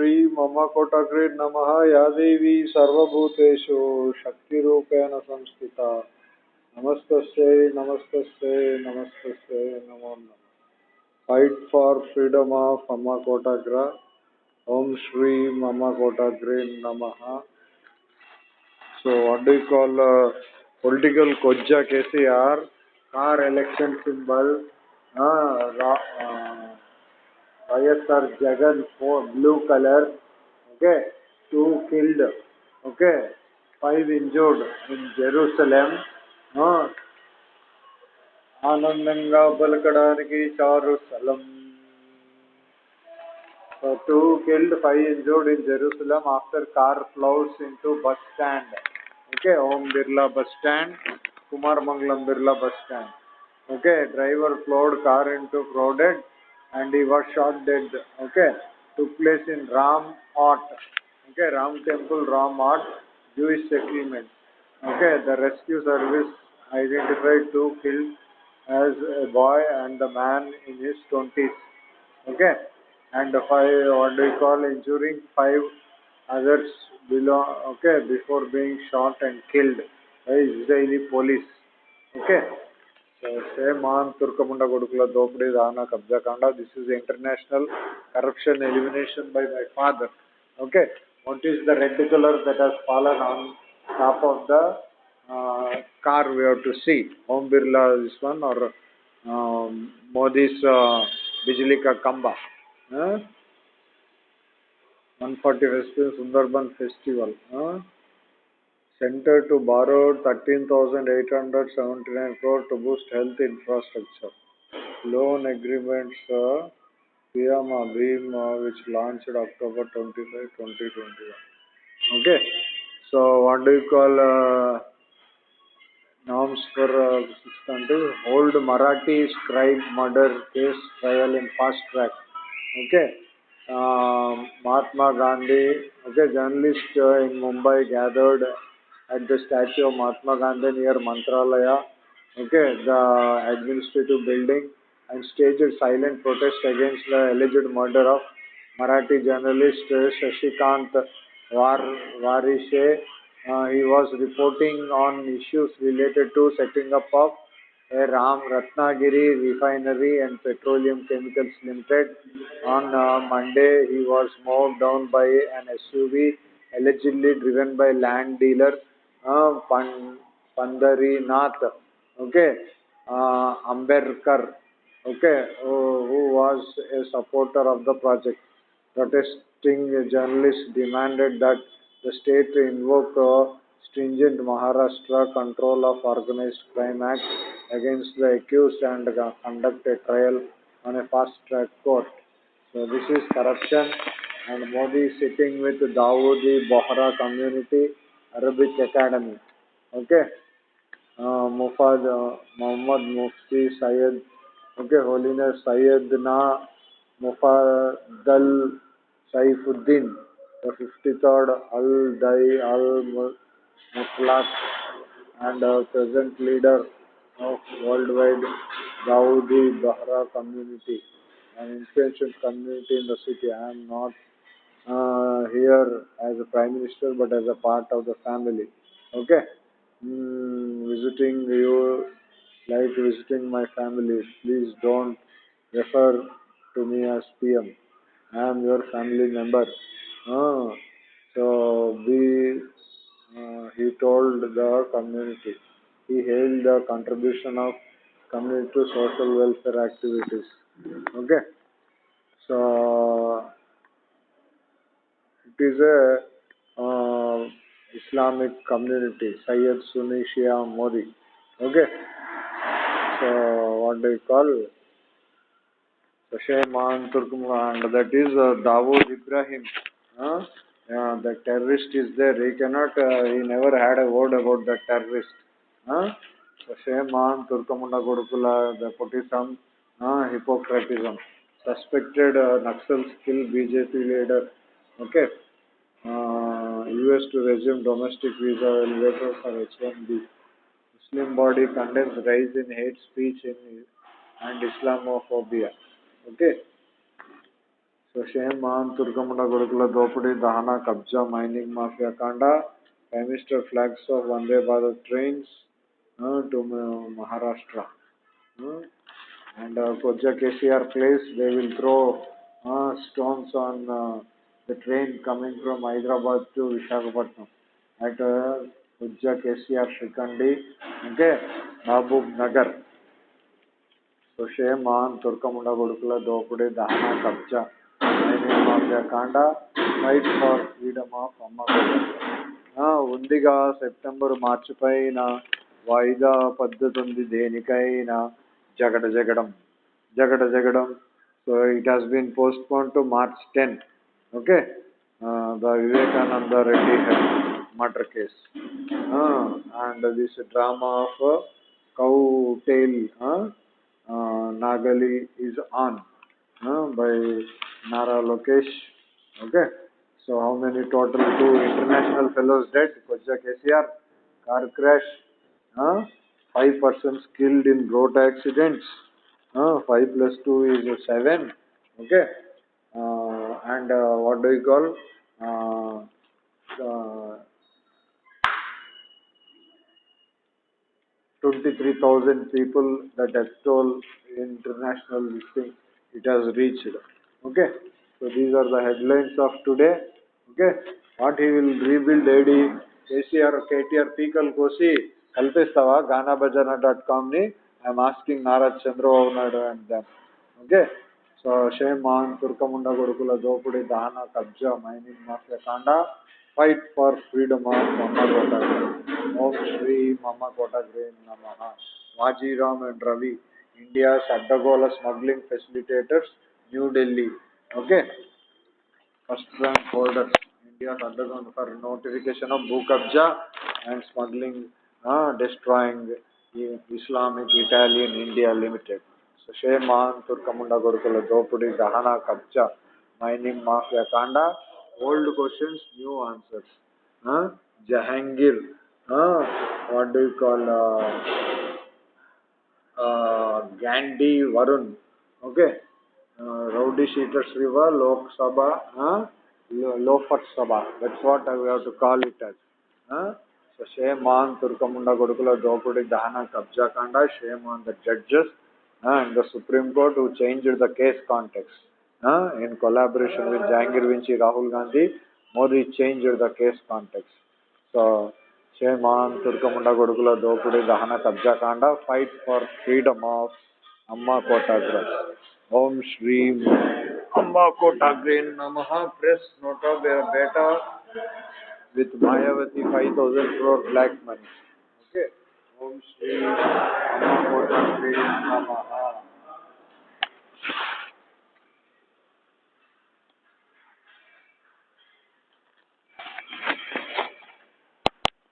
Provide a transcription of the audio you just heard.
श्री मम कोटग्रीड नम। या देवी सर्वूतेषु शक्ति संस्थिता। नमस्त नमस्त नमस्त नमो नम। Fight for freedom of Amma कोटग्र ओम श्री मम कोटग्रीड नम so wall political कोज्जा KCR car symbol YSR Jagan for blue color. Okay. Two killed. Okay. Five injured in Jerusalem. Uh, ఆనందంగా పలకడానికి చారు స్థలం So two killed, five injured in Jerusalem after car plows into bus stand. Okay, Om Birla bus stand, Kumar Mangalam Birla bus stand. Okay, driver plowed car into crowded and he was shot dead. Okay, took place in Ram. Okay, Ram Temple, Ram Jewish settlement. Okay, the rescue service identified two killed as a boy and the man in his 20s. Okay, and five, what do you call, injuring five others below, okay, before being shot and killed by Israeli police. Okay. Dana Kabja Kanda. This is international corruption elimination by my father. Okay. What is the red color that has fallen on top of the uh, car we have to see? Om Birla this one or um, Modi's uh, Bijli Ka Kamba. Huh? 140 Festival, Sundarban Festival. Huh? Center to borrow 13,879 crore to boost health infrastructure. Loan agreements, uh, PM Abhim, uh, which launched October 25, 2021. Okay. So, what do you call uh, norms for uh? Hold Marathi scribe murder case trial in fast track. Okay. Um, Mahatma Gandhi, okay, journalist uh, in Mumbai gathered at the statue of Mahatma Gandhi near Mantralaya, okay, the administrative building, and staged silent protest against the alleged murder of Marathi journalist Shashikant Var, Warishe. Uh, he was reporting on issues related to setting up of a Ram Ratnagiri refinery and petroleum chemicals limited. On uh, Monday, he was mowed down by an SUV allegedly driven by land dealer uh, Pan, Pandharinath, okay, uh, Amberkar, okay, who, was a supporter of the project. Protesting journalists demanded that the state invoke uh, stringent Maharashtra Control of Organized Crime Act against the accused and conduct a trial on a fast track court. So this is corruption and Modi sitting with Dawoodi Bohra Community Arabic Academy. Okay. Uh, Mufad uh, Muhammad Mufti Syed, okay, Holiness Sayyidina Mufaddal Saifuddin, the 53rd Al Dai Al Mutlaq and uh, present leader of worldwide Dawoodi Bahra community, an influential community in the city. I am not uh, here as a prime minister, but as a part of the family. Okay, mm, visiting you like visiting my family. Please don't refer to me as PM. I am your family member. Ah, so be, uh, he told the community. He hailed the contribution of community to social welfare activities. Okay, so is a uh, Islamic community, Sayyid Sunni Shia Modi. Okay, so what do you call? Shayman and that is uh, Dawood Ibrahim. Huh? Yeah, the terrorist is there. He cannot, uh, he never had a word about the terrorist. Huh? Shayman Turkamunda Gurukula, it some uh, hypocritism. Suspected uh, Naxals kill BJP leader. Okay. uh, US to resume domestic visa elevator for H-1B. Muslim body condemns rise in hate speech in, and Islamophobia. Okay. So Shehem Mahan Turkamana Gurukula Dopudi, Dahana Kabja Mining Mafia Kanda. Prime Minister flags of Vande Bharat trains uh, to uh, Maharashtra. Uh, and uh, Kodja KCR place, they will throw uh, stones on. Uh, the train coming from Hyderabad to Visakhapatnam at uh, Koja KCR Shikandi, okay, Mahbub Nagar. So shame on Turkamunda Gudukula Dopudi Dahana Kabja, Mining Mafia Kanda, fight for freedom of Amma ఉందిగా September మార్చి పైన వాయిదా పద్ధతి ఉంది దేనికైనా జగడ జగడం జగడ జగడం so it has been postponed to March ten okay the Vivekananda Reddy murder case and this drama of कौ टेल नागली is on by Nara Lokesh okay so how many total two international fellows dead कोज्जा KCR car crash five person killed in road accidents five plus two is seven okay Uh, and uh, what do you call? Uh, uh, 23,000 people, the death toll international listing, it has reached. Okay. So these are the headlines of today. Okay. What he will rebuild AD, KCR, KTR, పీకల్ కోసి కల్పిస్తావా గానా భజన dot కామ్ని I'm asking Nara Chandrababu Naidu and them okay so తుర్కముండ కొడుకుల దోపుడి దాన కబ్జ mining mafia కాండ fight for freedom of మమ్మ కోటగ్రే ఓం శ్రీ మమ్మ కోటగ్రే నమ. మాజీరామ్ and Ravi India అడ్డగోళ smuggling facilitators New Delhi okay? First rank holders. India అడ్డగోన్ for notification of భూ కబ్జా and smuggling destroying Islamic Italian India limited. Shame on ತುರ್ಕಮುಂಡಗೊಳಿಸಲು ದೋಪುಡಿ ದಹನ ಕಬ್ಜ ಮೈನಿಂಗ್ ಮಾಫಿಯಾ ಕಾಂಡ old questions new answers Jahangir what do you call Gandhi Varun okay rowdy sheeters river Lok Sabha loafer Sabha that's what I have to call it as so shame on తుర్కముండ కొడుకుల దోపిడి దహన కబ్జా కాండ shame on the judges and the Supreme Court who changed the case context. In collaboration with Jahangir Vinci Rahul Gandhi, Modi changed the case context. So, shame on Turkamunda Gurukula Dopudi Dahana Kabja Kanda, fight for freedom of Amma Kotagras. Om Shri Amma Kotagrin Namaha. Press nota beta with Mayavati 5000 crore black money. Om Shri Kotagrin Namaha.